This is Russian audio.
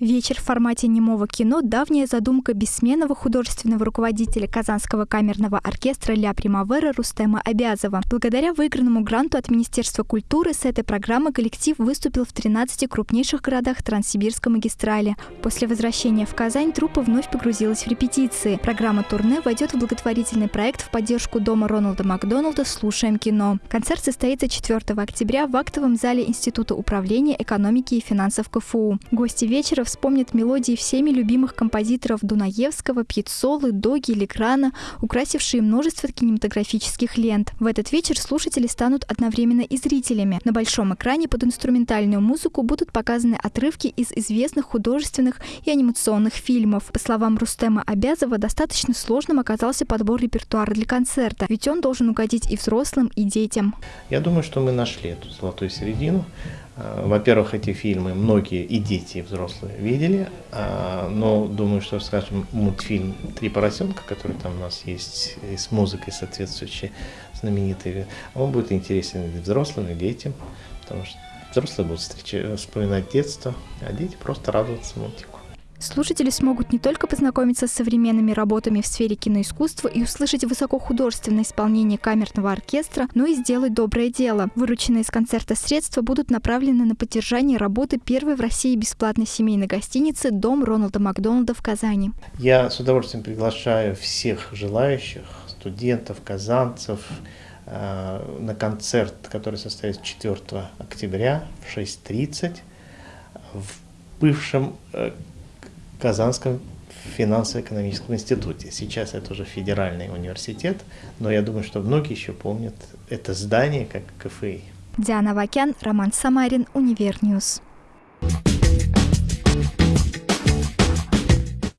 Вечер в формате немого кино – давняя задумка бессменного художественного руководителя Казанского камерного оркестра «Ля Примавера» Рустема Обязова. Благодаря выигранному гранту от Министерства культуры с этой программы коллектив выступил в 13 крупнейших городах Транссибирской магистрали. После возвращения в Казань труппа вновь погрузилась в репетиции. Программа турне войдет в благотворительный проект в поддержку дома Роналда Макдоналда «Слушаем кино». Концерт состоится 4 октября в актовом зале Института управления экономики и финансов КФУ. Гости вечера вспомнят мелодии всеми любимых композиторов Дунаевского, Пьецолы, Доги, Леграна, украсившие множество кинематографических лент. В этот вечер слушатели станут одновременно и зрителями. На большом экране под инструментальную музыку будут показаны отрывки из известных художественных и анимационных фильмов. По словам Рустема Обязова, достаточно сложным оказался подбор репертуара для концерта, ведь он должен угодить и взрослым, и детям. Я думаю, что мы нашли эту золотую середину. Э, во-первых, эти фильмы многие и дети, и взрослые видели, а, но думаю, что, скажем, мультфильм «Три поросенка», который там у нас есть, и с музыкой соответствующей, знаменитый, он будет интересен и взрослым, и детям, потому что взрослые будут встречать, вспоминать детство, а дети просто радоваться мультику. Слушатели смогут не только познакомиться с современными работами в сфере киноискусства и услышать высокохудожественное исполнение камерного оркестра, но и сделать доброе дело. Вырученные из концерта средства будут направлены на поддержание работы первой в России бесплатной семейной гостиницы «Дом Роналда Макдональда» в Казани. Я с удовольствием приглашаю всех желающих, студентов, казанцев, э, на концерт, который состоится 4 октября в 6.30 в бывшем э, Казанском финансово-экономическом институте. Сейчас это уже федеральный университет, но я думаю, что многие еще помнят это здание как КФИ. Диана Авакян, Роман Самарин, Универ News. thank you